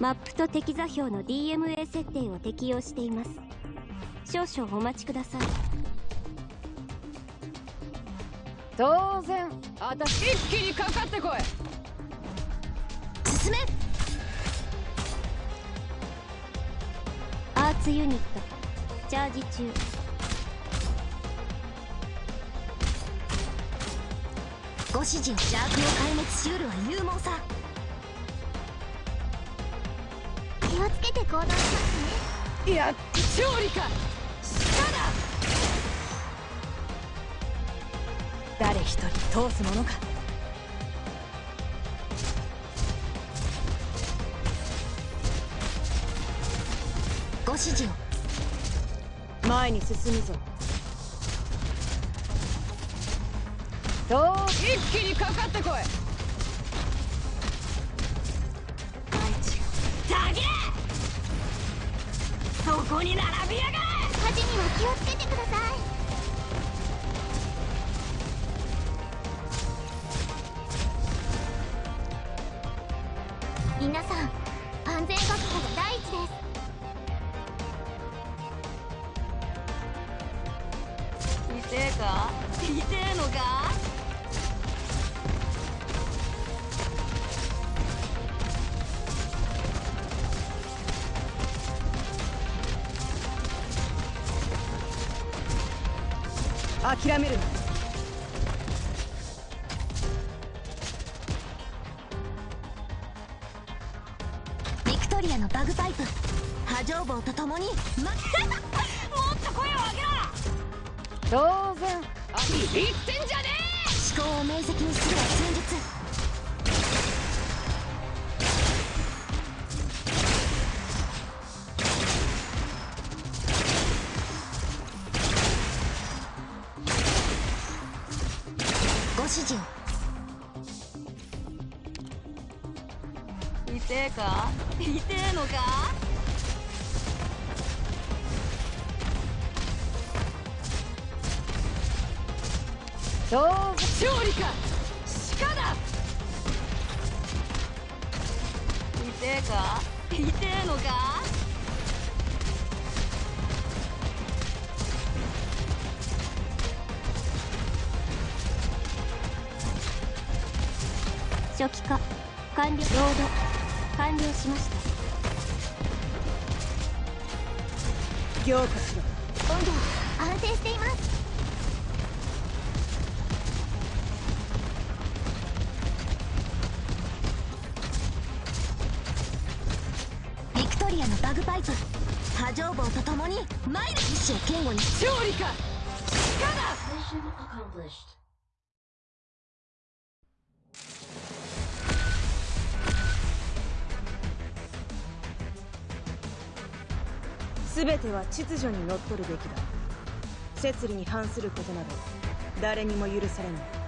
マップと敵座標の DMA 設定を適用しています。少々お待ちください。当然私一気にかかってこい。進め。アーツユニットチャージ中。ご指示邪悪を壊滅しうるは勇猛さをつけて行動しますねやっ勝利か。しただ。誰一人通すものか。ご指示を。前に進むぞ。と一気にかかってこい。そこに並びやがれ火事には気をつけてください。皆さん安全確保が第一です。痛えか？痛えのか諦めるな。ビクトリアのバグパイプ。波状棒とともに、ま、もっと声を上げろ！当然。あ言ってんじゃねえ！思考を明晰にするは戦術示を。痛えか？痛えのか？どう勝利か？鹿だ！痛えか？痛えのか？初期化完了ロード完了しました凝固しろ温度は安定していますビクトリアのバグパイプ波状棒とともにマイル意志を堅固に勝利か鹿全ては秩序にのっとるべきだ。摂理に反することなど誰にも許されない。